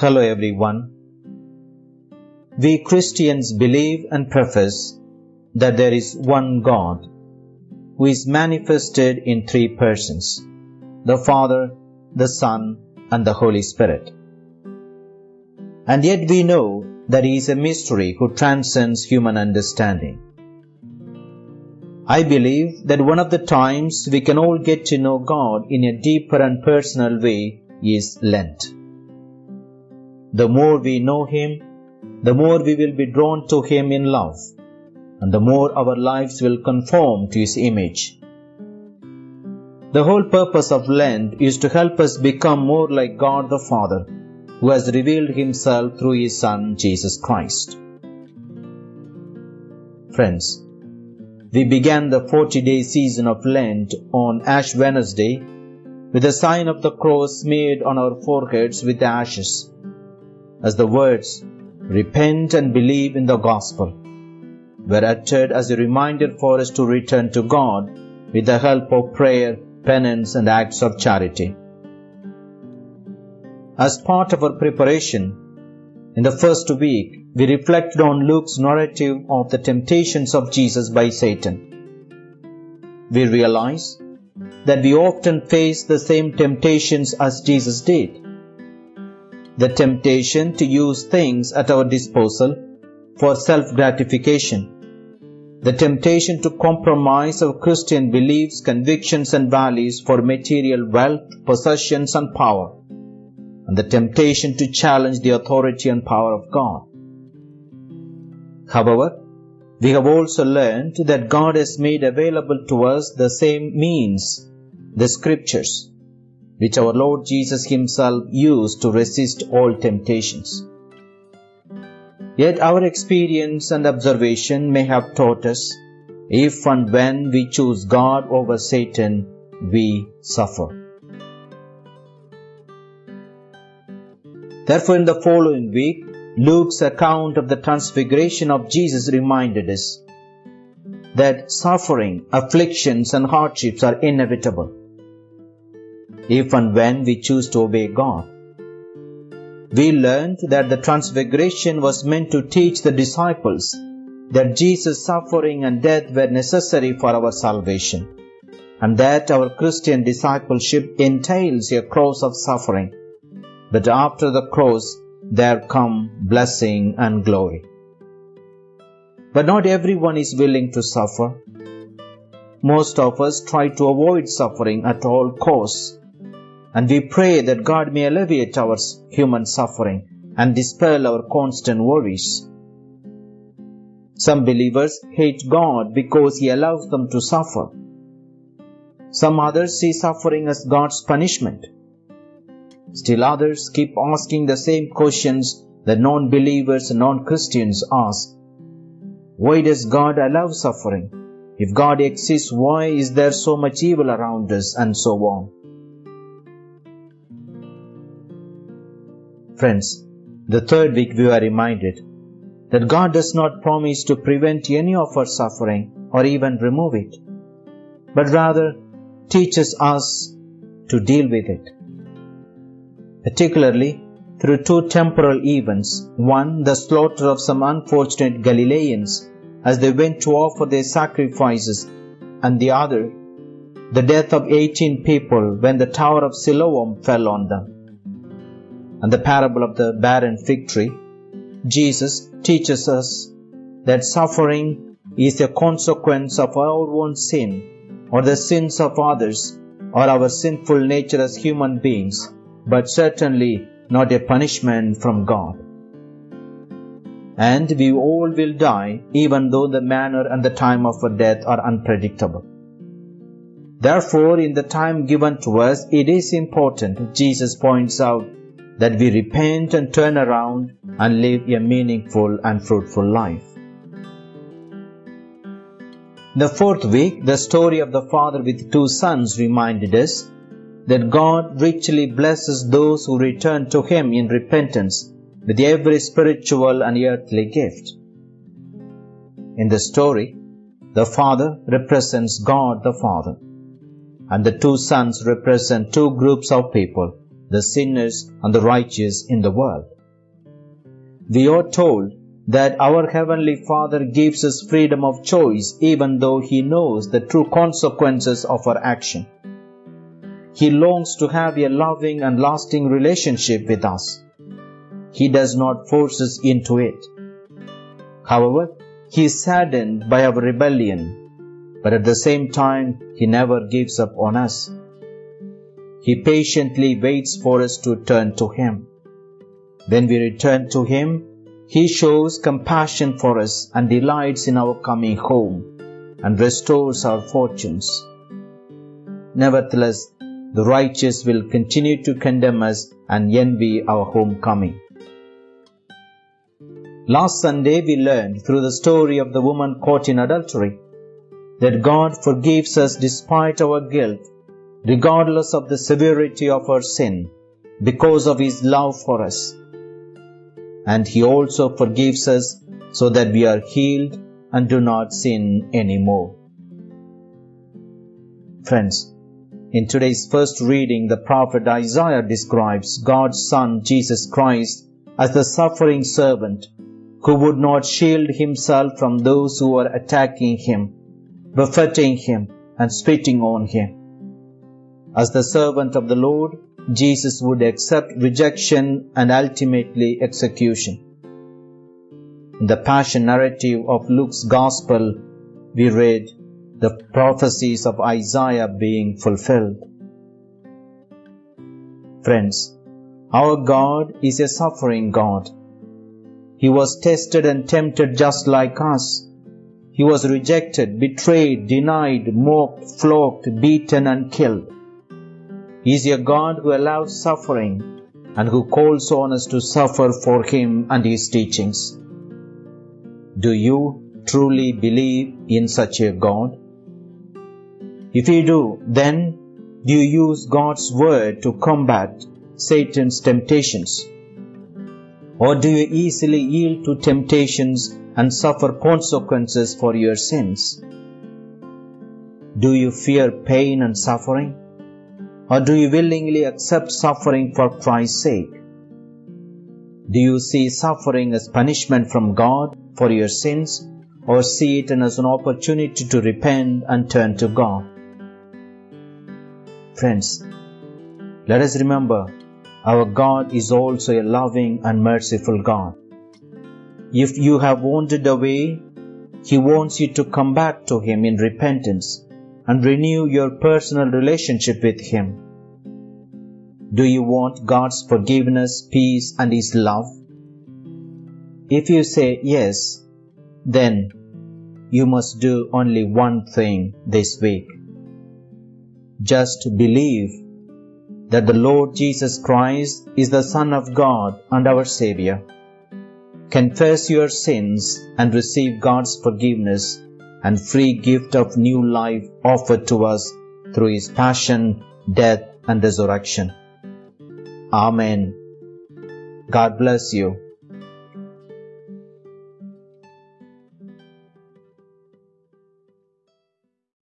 Hello everyone. We Christians believe and profess that there is one God who is manifested in three persons the Father, the Son, and the Holy Spirit. And yet we know that He is a mystery who transcends human understanding. I believe that one of the times we can all get to know God in a deeper and personal way is Lent. The more we know Him, the more we will be drawn to Him in love, and the more our lives will conform to His image. The whole purpose of Lent is to help us become more like God the Father, who has revealed Himself through His Son, Jesus Christ. Friends, we began the 40 day season of Lent on Ash Wednesday with the sign of the cross made on our foreheads with ashes, as the words, Repent and believe in the gospel, were uttered as a reminder for us to return to God with the help of prayer, penance, and acts of charity. As part of our preparation, in the first week, we reflected on Luke's narrative of the temptations of Jesus by Satan. We realize that we often face the same temptations as Jesus did. The temptation to use things at our disposal for self gratification. The temptation to compromise our Christian beliefs, convictions, and values for material wealth, possessions, and power. And the temptation to challenge the authority and power of God. However, we have also learned that God has made available to us the same means, the scriptures, which our Lord Jesus Himself used to resist all temptations. Yet our experience and observation may have taught us if and when we choose God over Satan, we suffer. Therefore, in the following week, Luke's account of the transfiguration of Jesus reminded us that suffering, afflictions, and hardships are inevitable if and when we choose to obey God. We learned that the transfiguration was meant to teach the disciples that Jesus' suffering and death were necessary for our salvation, and that our Christian discipleship entails a cross of suffering. But after the cross, there come blessing and glory. But not everyone is willing to suffer. Most of us try to avoid suffering at all costs, and we pray that God may alleviate our human suffering and dispel our constant worries. Some believers hate God because He allows them to suffer. Some others see suffering as God's punishment. Still others keep asking the same questions that non believers and non Christians ask. Why does God allow suffering? If God exists, why is there so much evil around us? And so on. Friends, the third week we are reminded that God does not promise to prevent any of our suffering or even remove it, but rather teaches us to deal with it particularly through two temporal events. One, the slaughter of some unfortunate Galileans as they went to offer their sacrifices, and the other, the death of 18 people when the tower of Siloam fell on them. And the parable of the barren fig tree, Jesus teaches us that suffering is a consequence of our own sin or the sins of others or our sinful nature as human beings but certainly not a punishment from God. And we all will die, even though the manner and the time of our death are unpredictable. Therefore, in the time given to us, it is important, Jesus points out, that we repent and turn around and live a meaningful and fruitful life. The fourth week, the story of the father with two sons reminded us that God richly blesses those who return to Him in repentance with every spiritual and earthly gift. In the story, the Father represents God the Father, and the two sons represent two groups of people the sinners and the righteous in the world. We are told that our Heavenly Father gives us freedom of choice even though He knows the true consequences of our action. He longs to have a loving and lasting relationship with us. He does not force us into it. However, He is saddened by our rebellion, but at the same time, He never gives up on us. He patiently waits for us to turn to Him. When we return to Him, he shows compassion for us and delights in our coming home and restores our fortunes. Nevertheless, the righteous will continue to condemn us and envy our homecoming. Last Sunday we learned through the story of the woman caught in adultery that God forgives us despite our guilt, regardless of the severity of our sin, because of His love for us and He also forgives us so that we are healed and do not sin anymore. Friends, in today's first reading, the prophet Isaiah describes God's Son Jesus Christ as the suffering servant who would not shield himself from those who were attacking him, buffeting him, and spitting on him. As the servant of the Lord, Jesus would accept rejection and ultimately execution. In the Passion narrative of Luke's Gospel, we read the prophecies of Isaiah being fulfilled. Friends, our God is a suffering God. He was tested and tempted just like us. He was rejected, betrayed, denied, mocked, flogged, beaten, and killed. Is a God who allows suffering and who calls on us to suffer for Him and His teachings. Do you truly believe in such a God? If you do, then do you use God's Word to combat Satan's temptations? Or do you easily yield to temptations and suffer consequences for your sins? Do you fear pain and suffering? Or do you willingly accept suffering for Christ's sake? Do you see suffering as punishment from God for your sins or see it as an opportunity to repent and turn to God? Friends, let us remember our God is also a loving and merciful God. If you have wandered away, He wants you to come back to Him in repentance and renew your personal relationship with Him. Do you want God's forgiveness, peace, and His love? If you say yes, then you must do only one thing this week. Just believe that the Lord Jesus Christ is the Son of God and our Savior. Confess your sins and receive God's forgiveness and free gift of new life offered to us through his passion, death, and resurrection. Amen. God bless you.